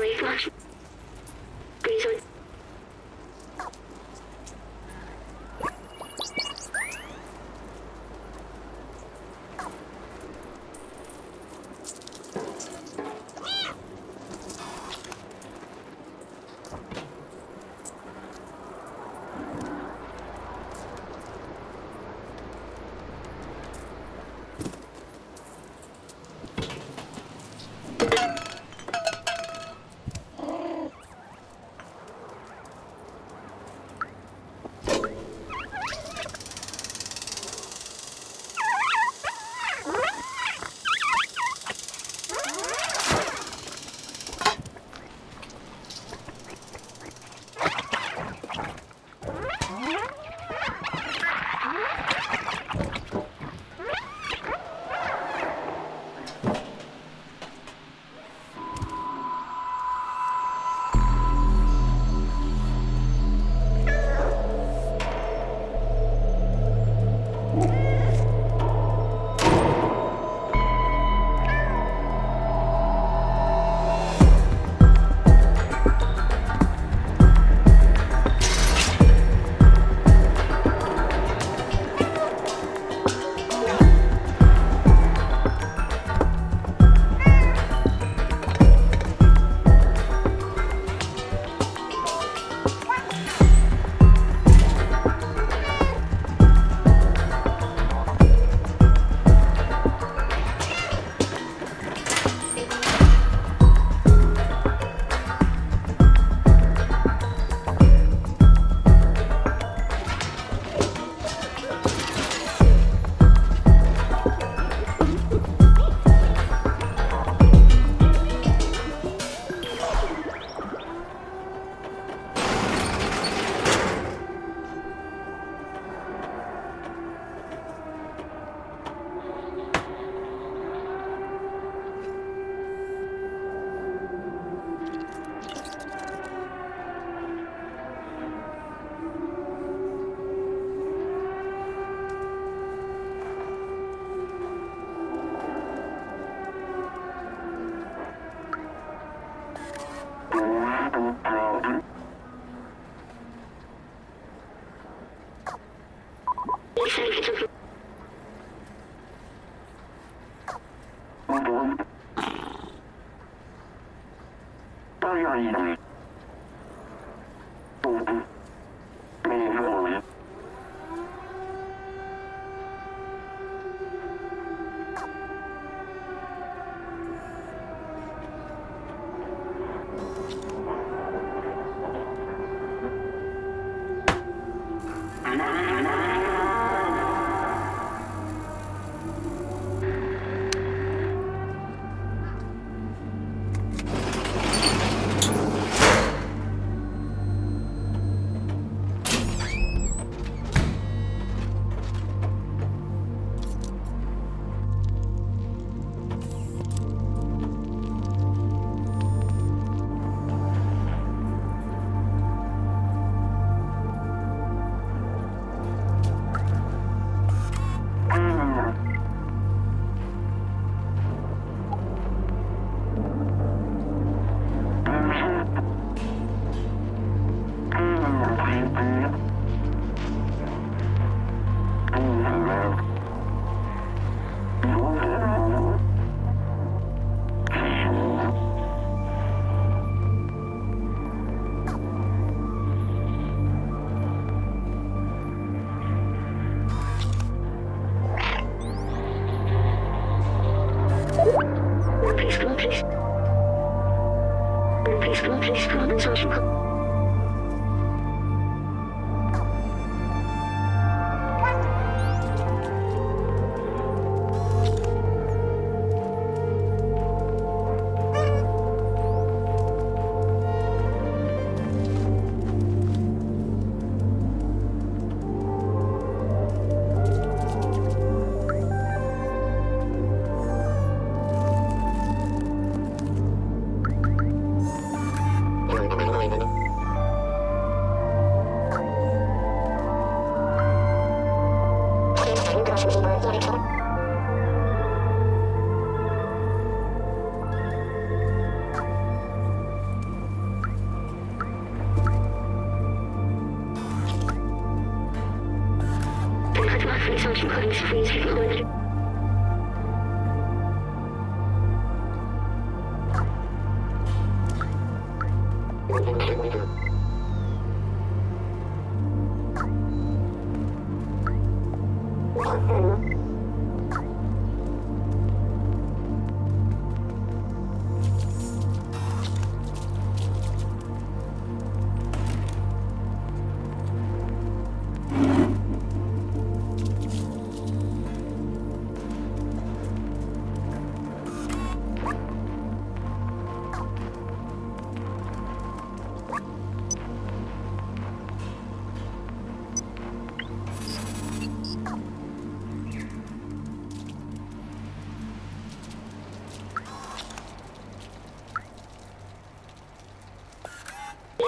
I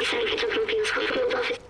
東京スカウトのドアです。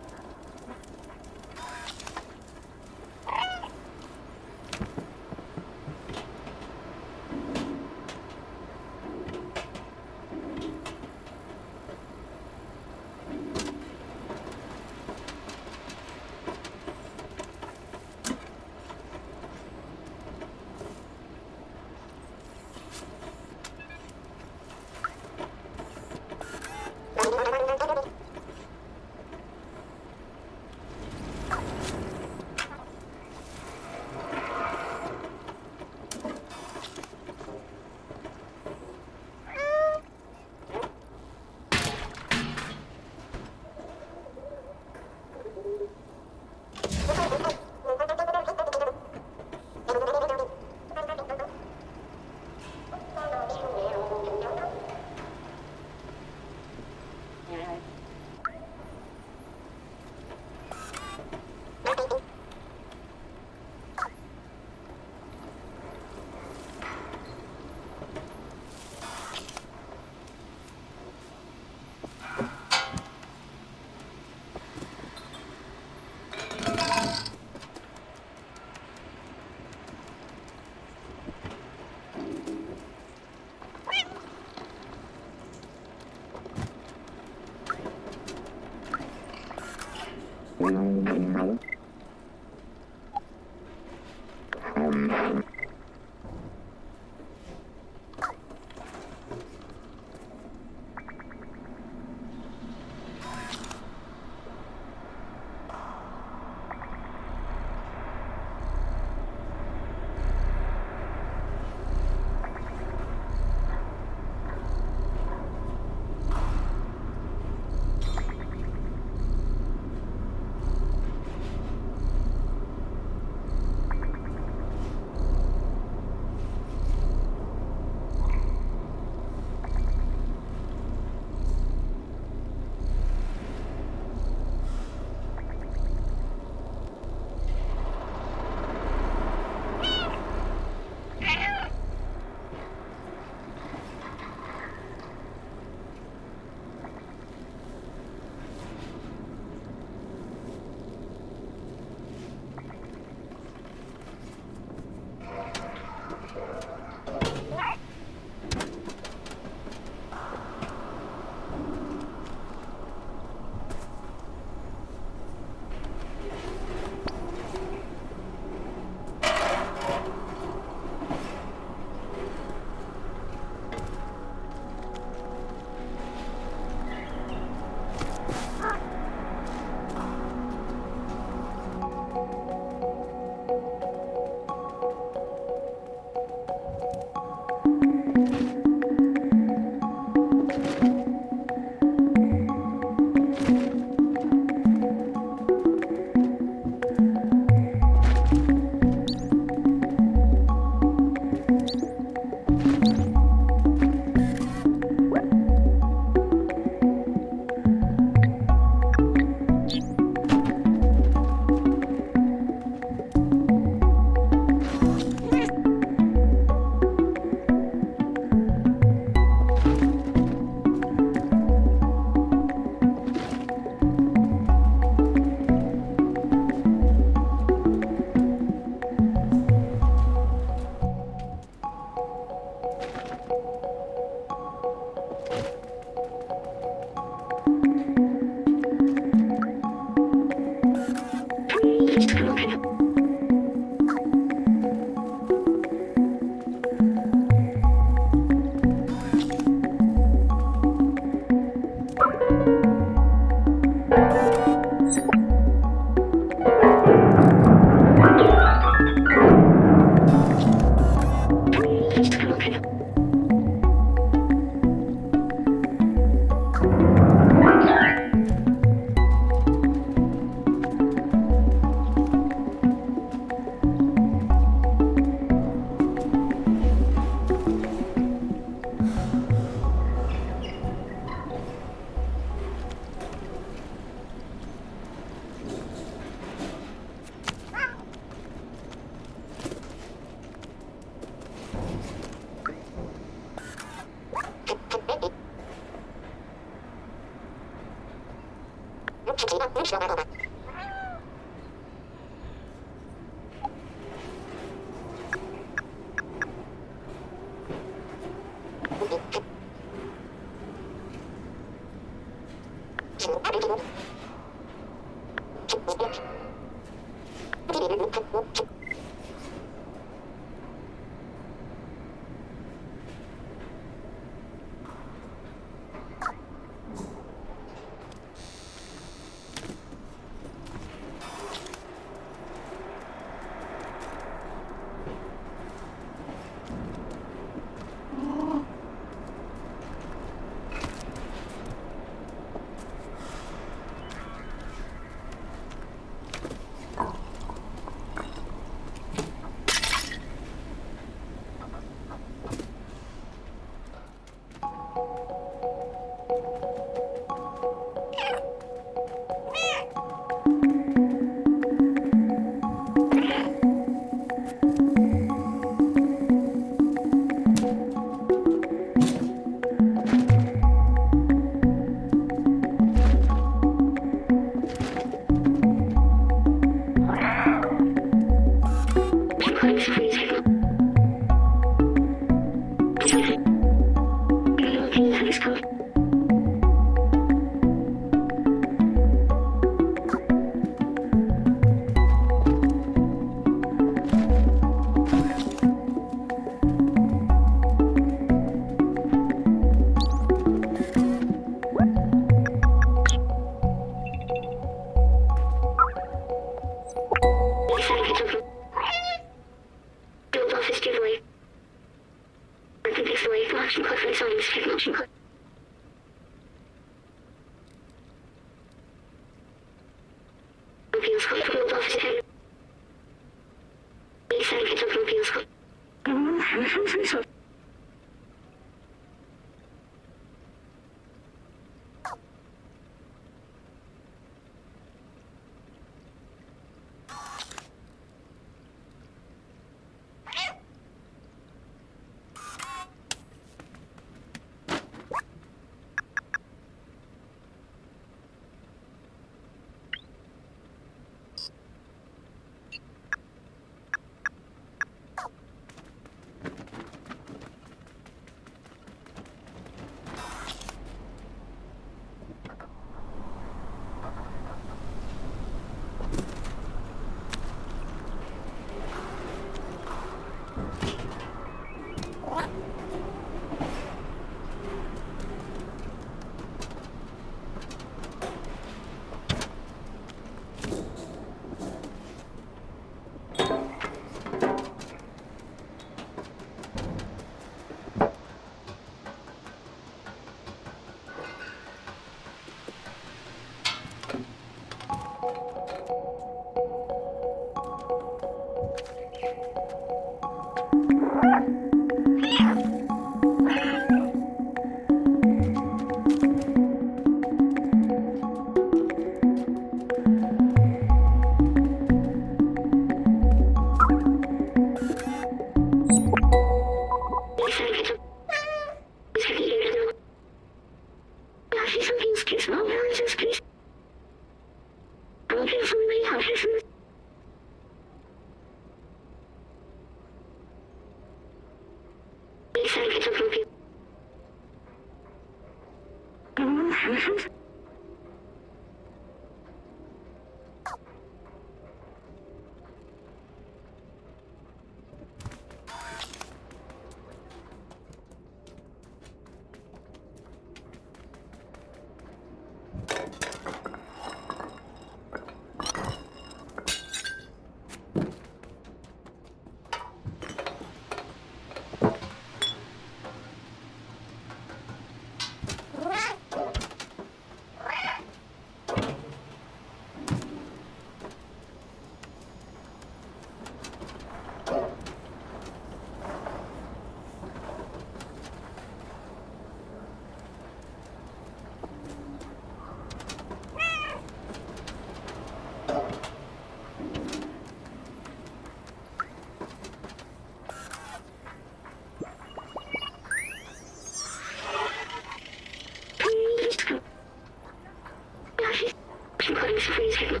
She couldn't freeze him.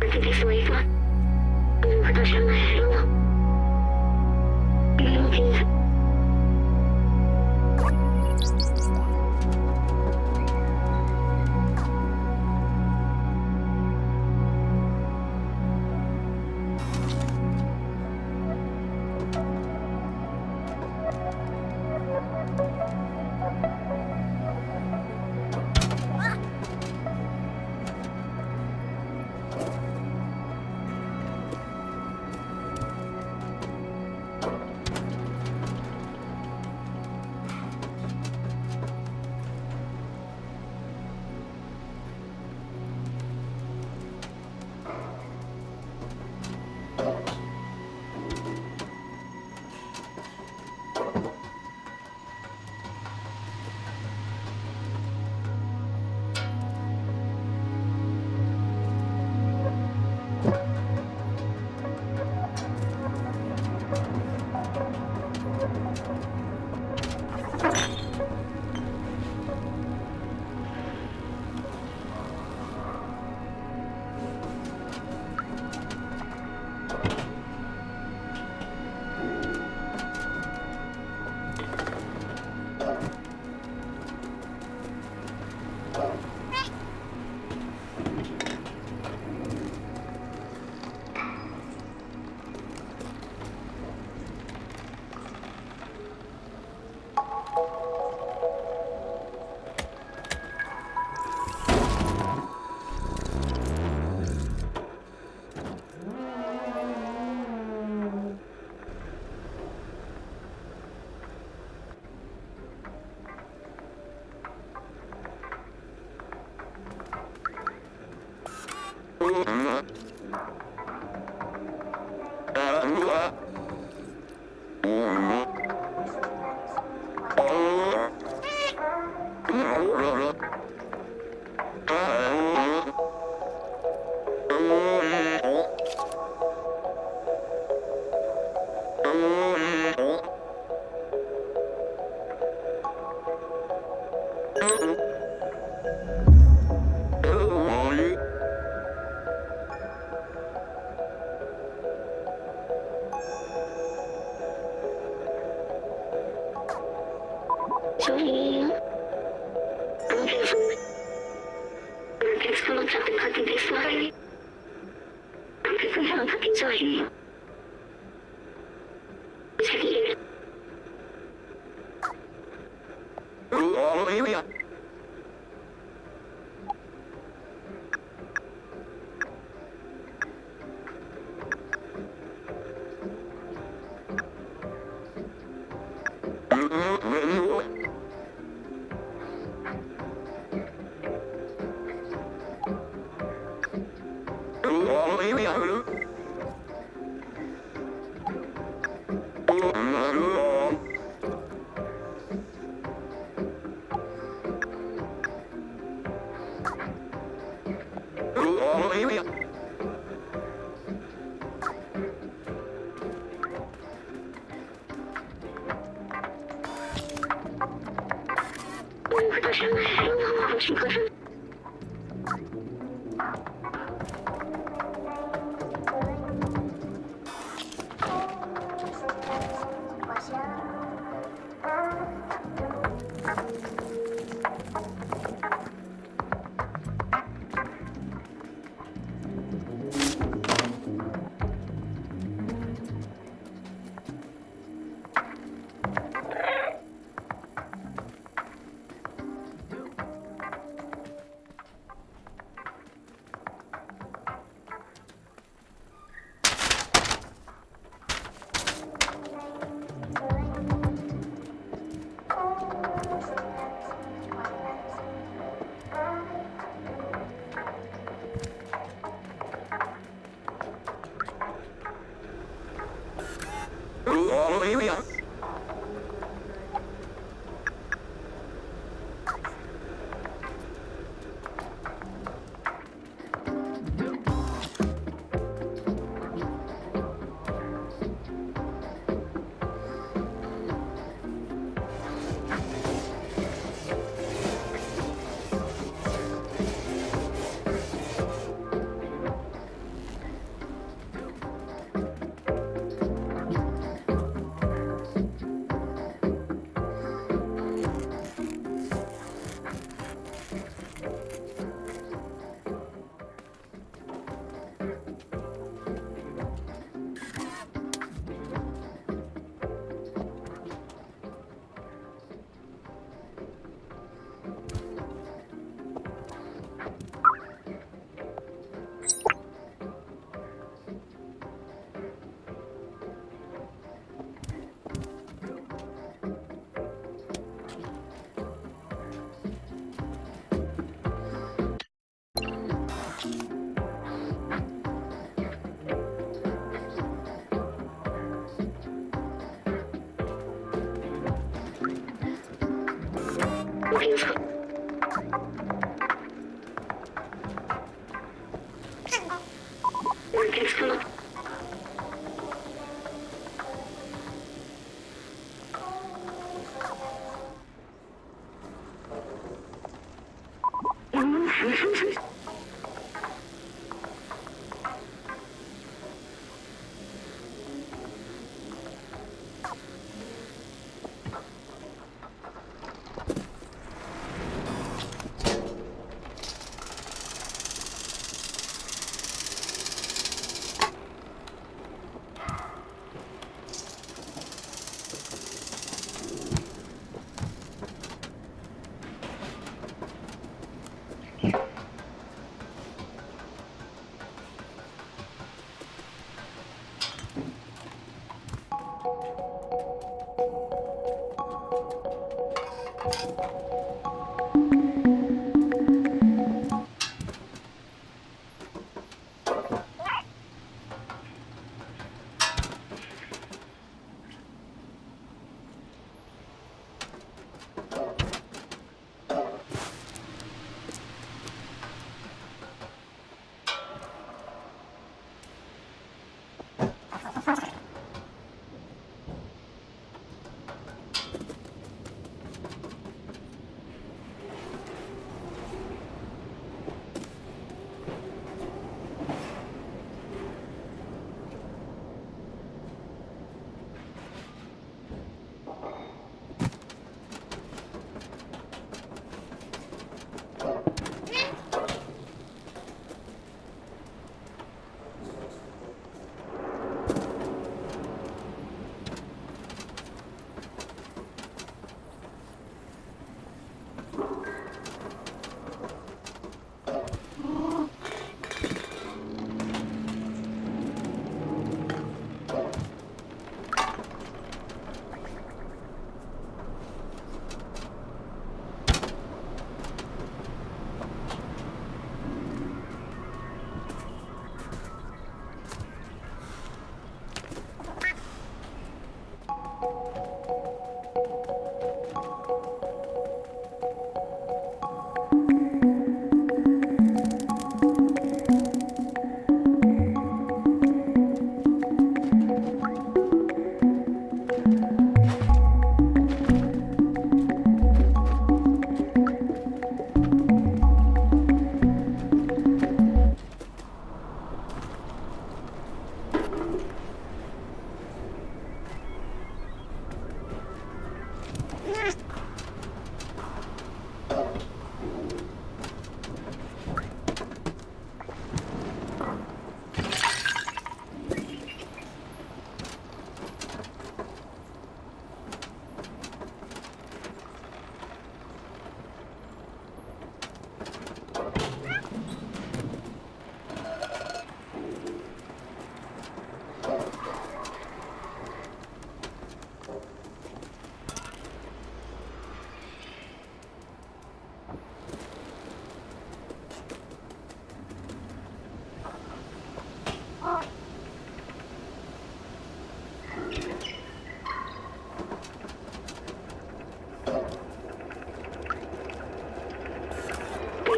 Öteki sayfa. Muhteşem her yol. Mümkün.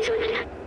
求求你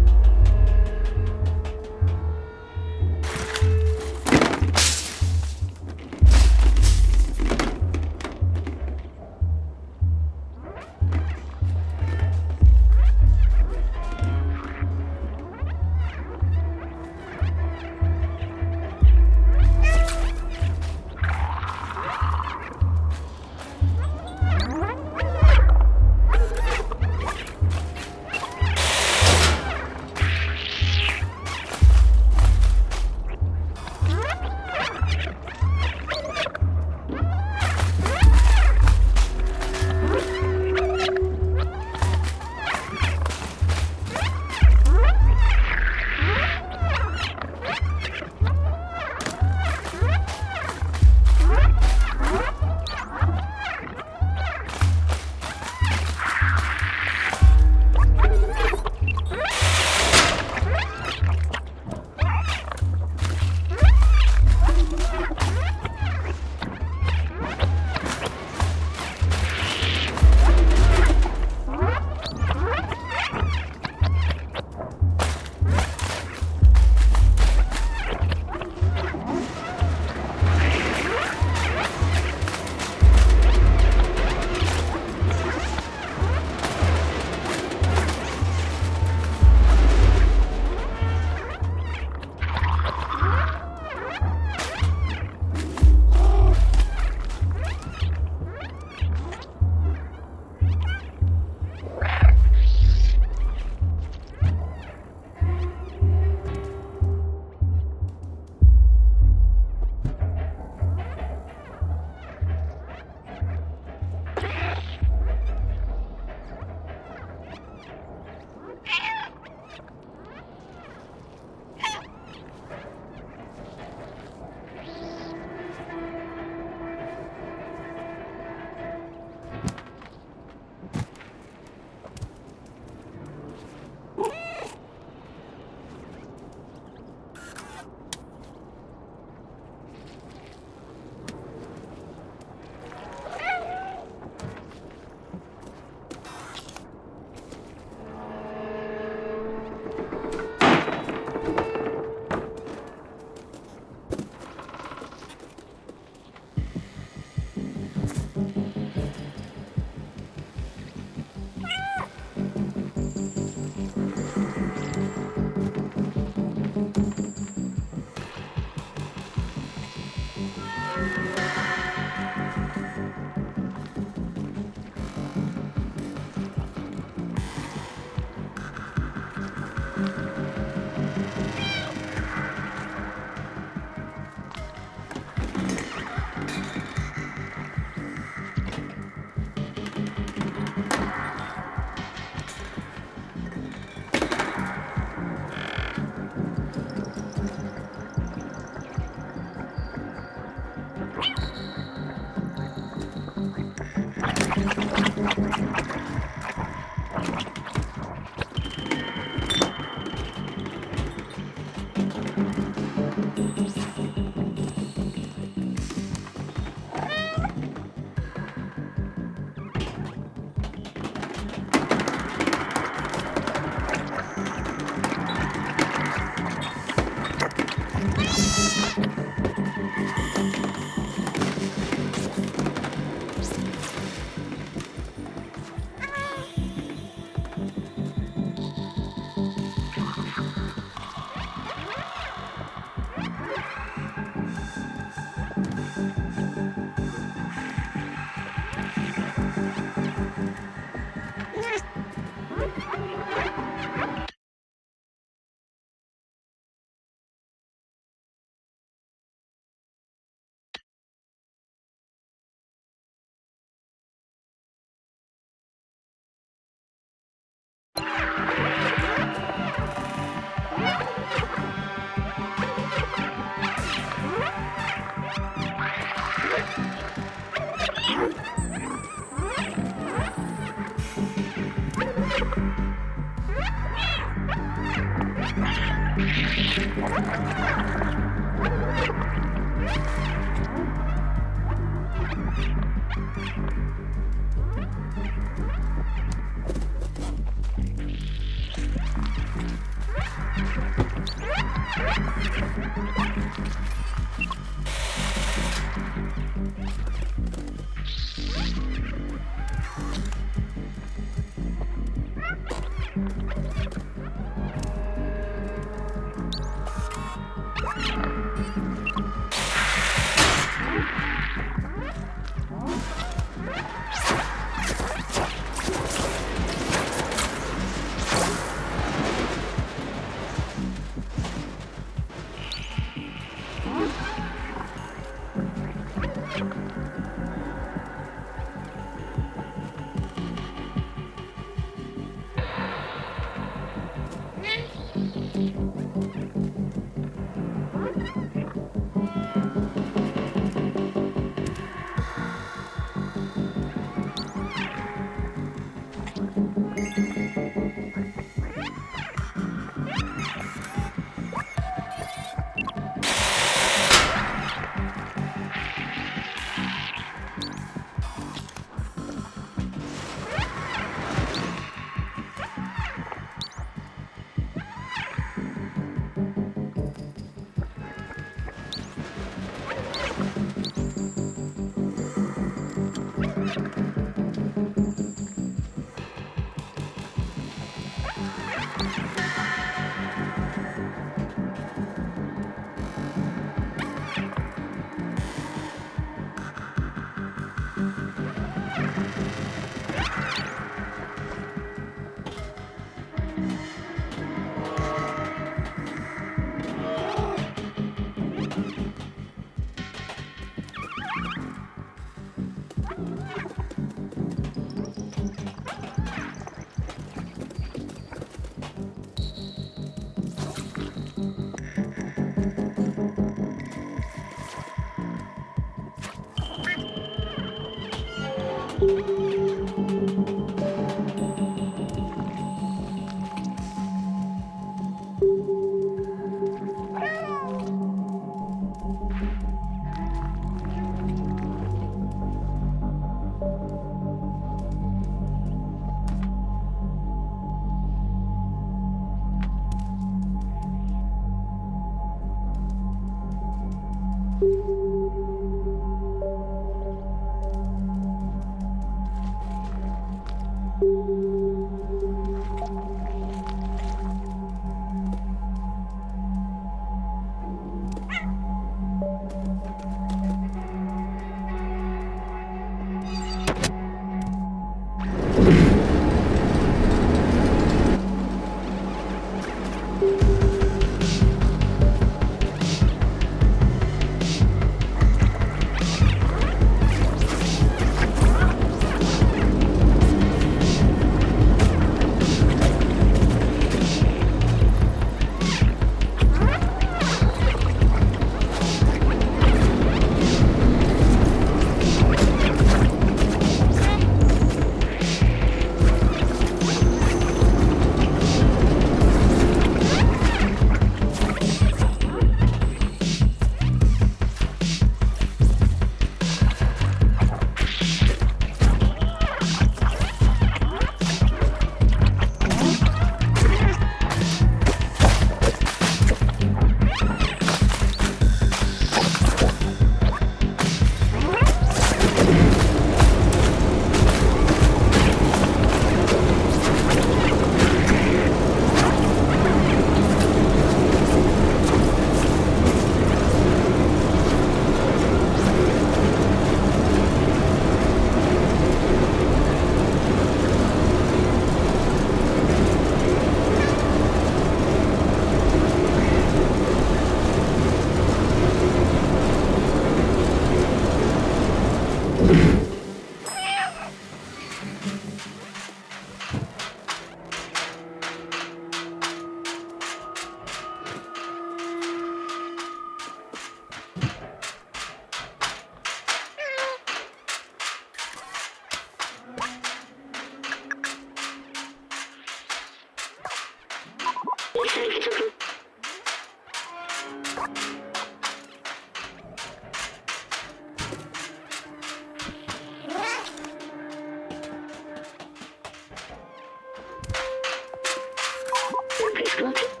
people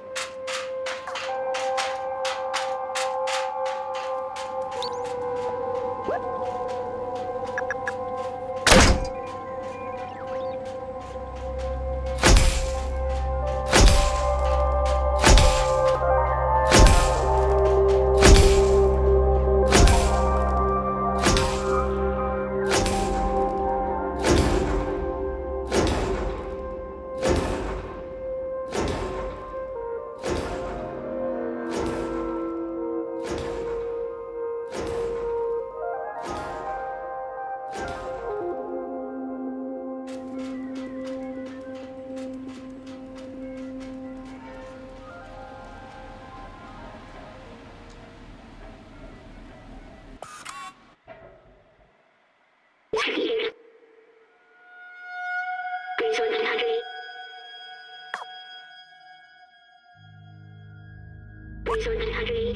兄弟他这个一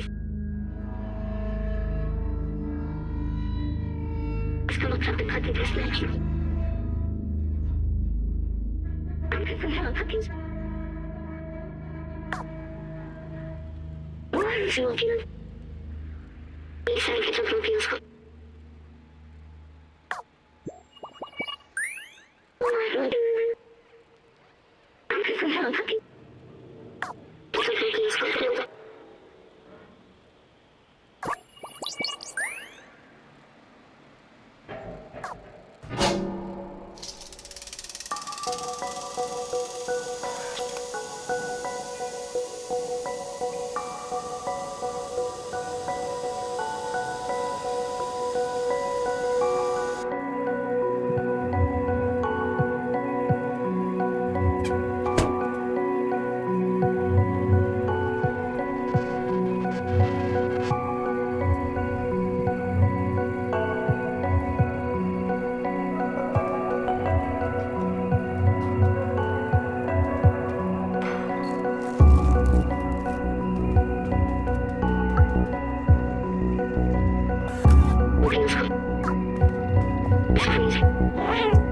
Mm-hmm.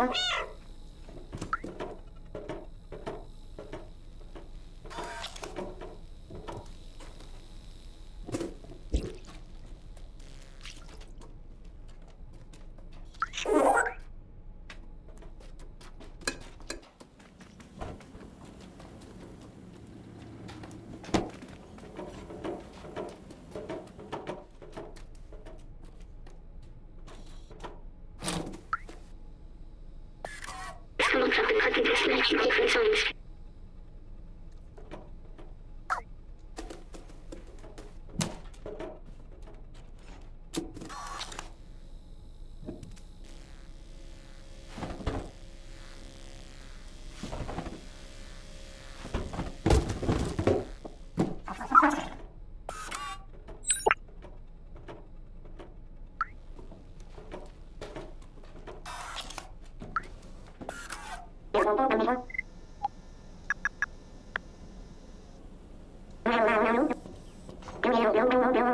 work. the party just naturally happens on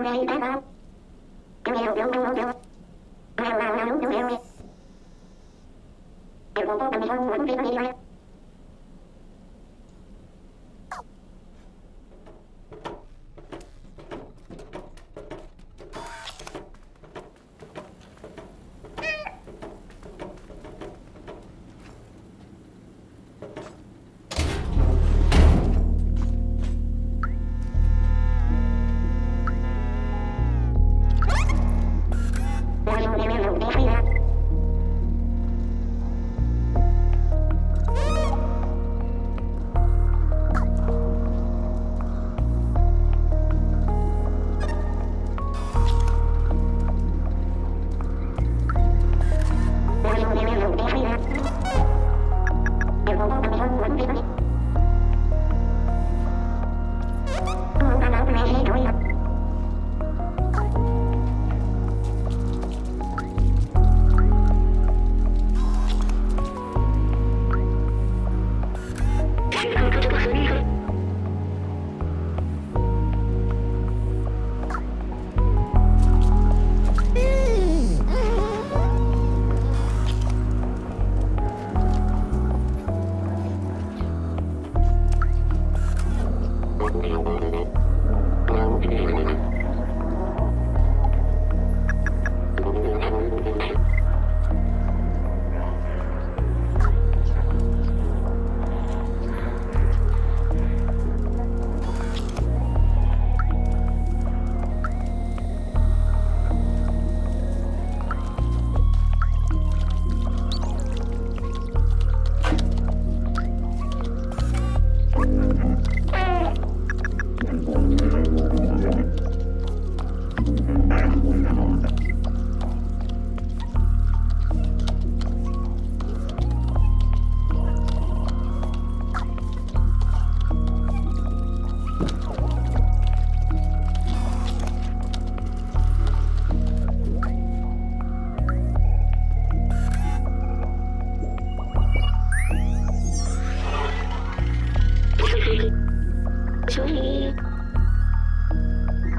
Thank you.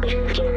Thank you.